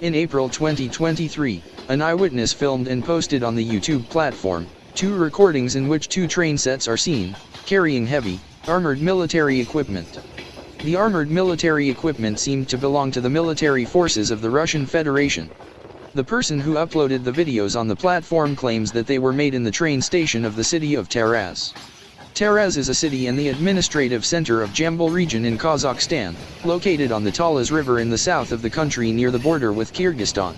In April 2023, an eyewitness filmed and posted on the YouTube platform, two recordings in which two train sets are seen, carrying heavy, armored military equipment. The armored military equipment seemed to belong to the military forces of the Russian Federation. The person who uploaded the videos on the platform claims that they were made in the train station of the city of Taraz. Taraz is a city and the administrative center of Jambyl region in Kazakhstan, located on the Talas River in the south of the country near the border with Kyrgyzstan.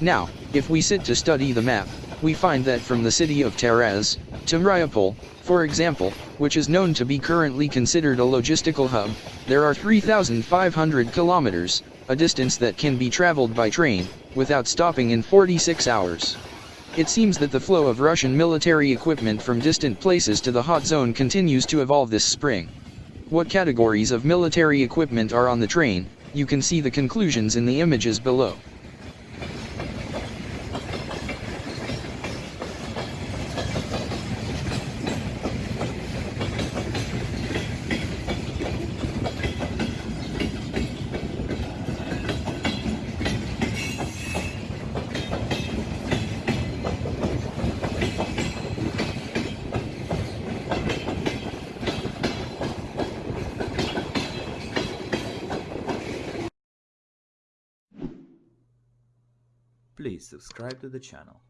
Now, if we sit to study the map, we find that from the city of Taraz, to Mariupol, for example, which is known to be currently considered a logistical hub, there are 3,500 kilometers, a distance that can be traveled by train, without stopping in 46 hours. It seems that the flow of Russian military equipment from distant places to the hot zone continues to evolve this spring. What categories of military equipment are on the train, you can see the conclusions in the images below. Please subscribe to the channel.